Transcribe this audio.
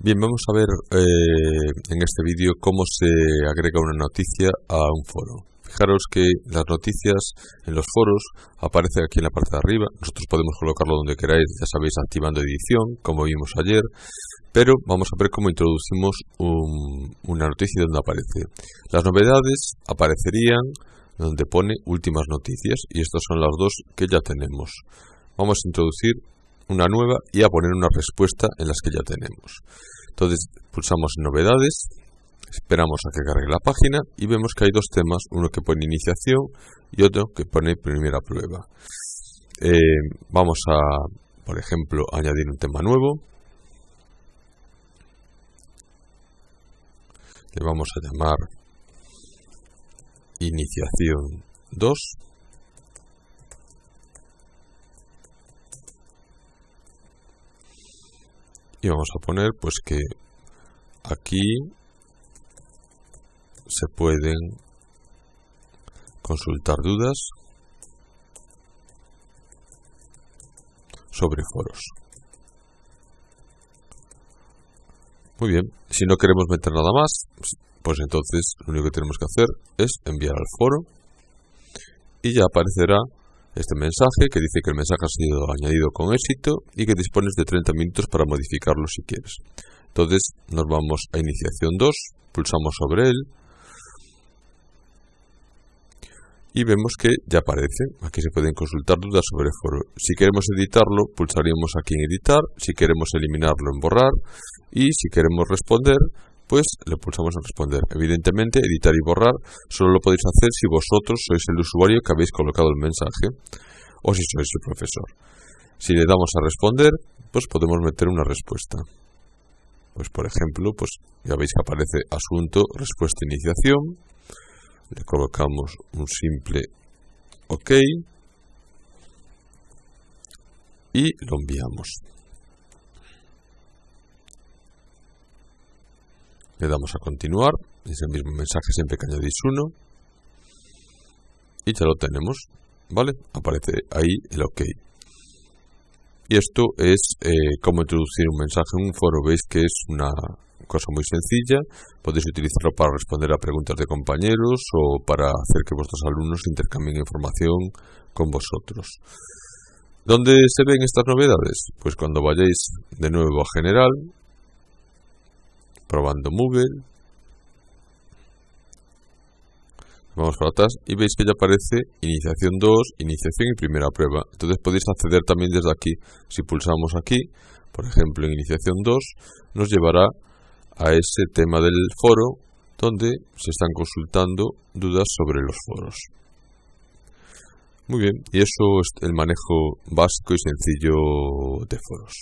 Bien, vamos a ver eh, en este vídeo cómo se agrega una noticia a un foro. Fijaros que las noticias en los foros aparecen aquí en la parte de arriba. Nosotros podemos colocarlo donde queráis, ya sabéis, activando edición, como vimos ayer. Pero vamos a ver cómo introducimos una noticia donde aparece. Las novedades aparecerían donde pone últimas noticias y estas son las dos que ya tenemos. Vamos a introducir una nueva y a poner una respuesta en las que ya tenemos. Entonces pulsamos novedades, esperamos a que cargue la página y vemos que hay dos temas, uno que pone iniciación y otro que pone primera prueba. Eh, vamos a, por ejemplo, añadir un tema nuevo. Le vamos a llamar iniciación 2 y vamos a poner pues que aquí se pueden consultar dudas sobre foros. Muy bien, si no queremos meter nada más, pues entonces lo único que tenemos que hacer es enviar al foro y ya aparecerá este mensaje que dice que el mensaje ha sido añadido con éxito y que dispones de 30 minutos para modificarlo si quieres. Entonces nos vamos a iniciación 2, pulsamos sobre él y vemos que ya aparece. Aquí se pueden consultar dudas sobre el foro. Si queremos editarlo, pulsaríamos aquí en editar, si queremos eliminarlo en borrar y si queremos responder, pues le pulsamos en responder. Evidentemente, editar y borrar solo lo podéis hacer si vosotros sois el usuario que habéis colocado el mensaje o si sois el profesor. Si le damos a responder, pues podemos meter una respuesta. Pues por ejemplo, pues ya veis que aparece asunto, respuesta, iniciación. Le colocamos un simple OK y lo enviamos. Le damos a continuar, es el mismo mensaje siempre que añadís uno. Y ya lo tenemos, ¿vale? Aparece ahí el OK. Y esto es eh, cómo introducir un mensaje en un foro. Veis que es una cosa muy sencilla. Podéis utilizarlo para responder a preguntas de compañeros o para hacer que vuestros alumnos intercambien información con vosotros. ¿Dónde se ven estas novedades? Pues cuando vayáis de nuevo a General, probando Moodle. Vamos para atrás y veis que ya aparece iniciación 2, iniciación y primera prueba. Entonces podéis acceder también desde aquí. Si pulsamos aquí, por ejemplo en iniciación 2, nos llevará a ese tema del foro donde se están consultando dudas sobre los foros. Muy bien, y eso es el manejo básico y sencillo de foros.